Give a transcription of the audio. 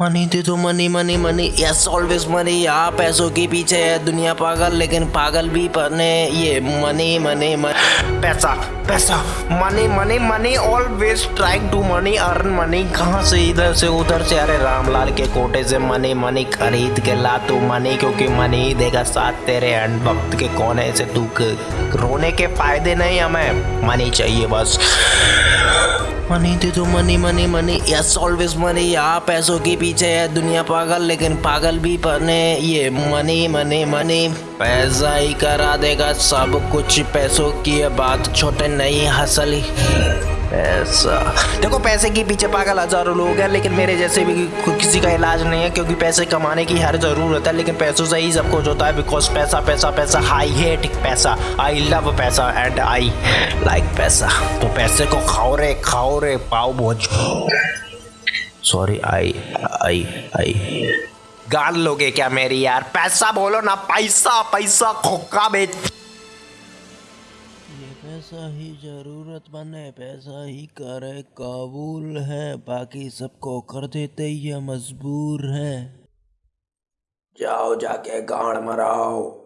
Money दे दो money money money yes always money यहाँ पैसों के पीछे है दुनिया पागल, लेकिन पागल भी पने ये मनी मनी मनी पैसा पैसा. Money money money always trying to money earn money कहाँ से इधर से उधर से? अरे रामलाल के कोटे से मनी मनी खरीद के ला तू मनी क्योंकि मनी ही देगा साथ तेरे एंड वक्त के कोने से तू रोने के फ़ायदे नहीं हमें. मनी चाहिए बस. मनी दे दो money money money yes always money यहाँ पैसों के पीछे है दुनिया पागल, लेकिन पागल भी पने ये मनी मनी मनी पैसा ही करा देगा सब कुछ। पैसों की बात छोटे नहीं, हसल। पैसा। देखो, पैसे के पीछे पागल हज़ारों लोग हैं, लेकिन मेरे जैसे भी किसी का इलाज नहीं है, क्योंकि पैसे कमाने की हर ज़रूरत है, लेकिन पैसों से ही सब कुछ होता है बिकॉज़ पैसा पैसा पैसा आई हेट पैसा। आई लव पैसा एंड आई लाइक पैसा। तो पैसे को खाओ रे खाओ रे पाओ भोज। सॉरी आई आई आई गाल लोगे क्या मेरी यार? पैसा बोलो ना, पैसा पैसा खोखा बेच। ये पैसा ही ज़रूरत बने, पैसा ही करे, काबूल है। बाकी सबको कर देते ये मजबूर है। जाओ जाके गाड़ मराओ।